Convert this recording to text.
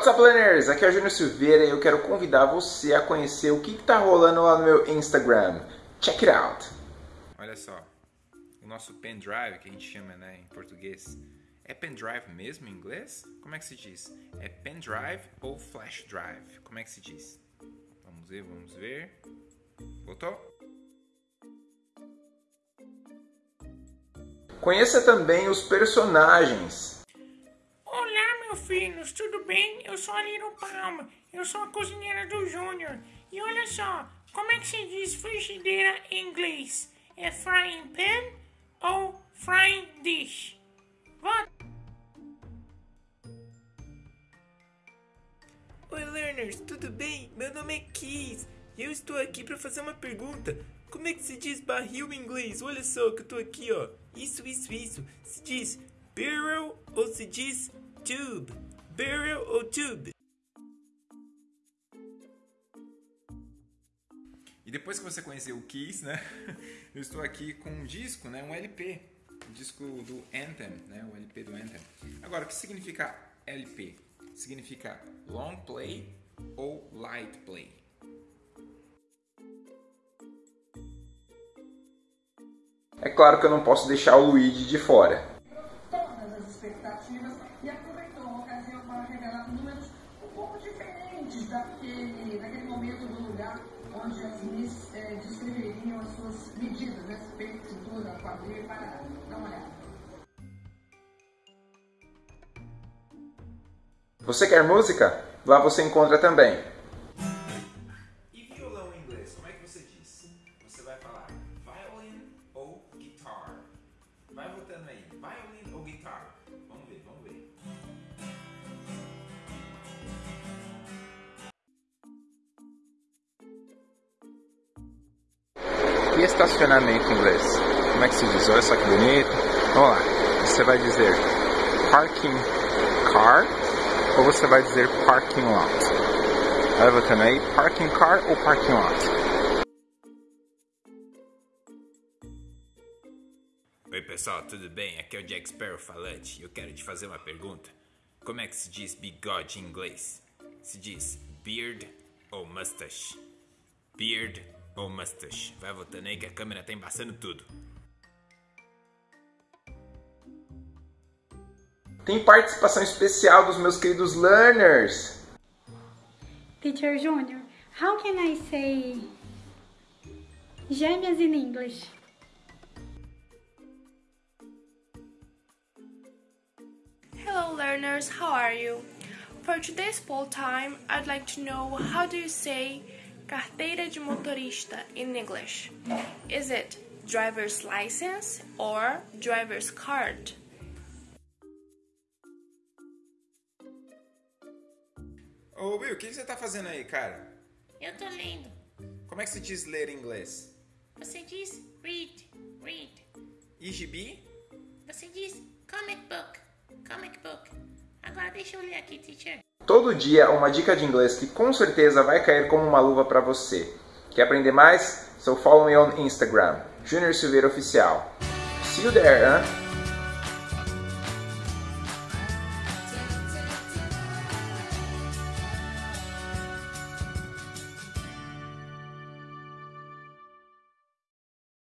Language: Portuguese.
What's up, learners? Aqui é o Júnior Silveira e eu quero convidar você a conhecer o que está rolando lá no meu Instagram. Check it out! Olha só, o nosso pendrive, que a gente chama né, em português, é pendrive mesmo em inglês? Como é que se diz? É pendrive ou flash drive? Como é que se diz? Vamos ver, vamos ver. Voltou? Conheça também os personagens filhos, tudo bem? Eu sou a Little Palma, eu sou a cozinheira do Júnior. E olha só, como é que se diz frigideira em inglês? É frying pan ou frying dish? Vota! Oi, learners, tudo bem? Meu nome é Keys e eu estou aqui para fazer uma pergunta. Como é que se diz barril em inglês? Olha só que eu tô aqui, ó. Isso, isso, isso. Se diz barrel ou se diz tube, barrel ou tube. E depois que você conheceu o Kiss, né? Eu estou aqui com um disco, né? Um LP, um disco do Anthem, né? O LP do Anthem. Agora, o que significa LP? Significa long play ou light play. É claro que eu não posso deixar o Luigi de fora. Expectativas e aproveitou a ocasião para revelar números um pouco diferentes daquele, daquele momento do lugar onde as Miss é, descreveriam as suas medidas, né? Peito, cintura, quadril e parada. Dá uma olhada. Você quer música? Lá você encontra também. E violão em inglês, como é que você diz? Você vai falar violin ou guitar? Vai votando aí, violin ou guitar? E estacionamento em inglês? Como é que se diz? Olha só que bonito. Vamos lá. Você vai dizer parking car ou você vai dizer parking lot? Vai votando aí, parking car ou parking lot? Oi pessoal, tudo bem? Aqui é o Jack Sparrow falante e eu quero te fazer uma pergunta. Como é que se diz bigode em inglês? Se diz beard ou mustache? Beard ou mustache? Vai votando aí que a câmera tá embaçando tudo. Tem participação especial dos meus queridos learners. Teacher Junior, how can I say gêmeas in English? Hello learners, how are you? For today's poll time, I'd like to know how do you say carteira de motorista in English? Is it driver's license or driver's card? Ô Will, o que você tá fazendo aí, cara? Eu tô lendo. Como é que se diz ler em inglês? Você diz read, read. E gibi? Você diz comic book, comic book. Agora deixa eu ler aqui, teacher. Todo dia uma dica de inglês que com certeza vai cair como uma luva para você. Quer aprender mais? So follow me on Instagram, Junior Silveira Oficial. See you there, huh?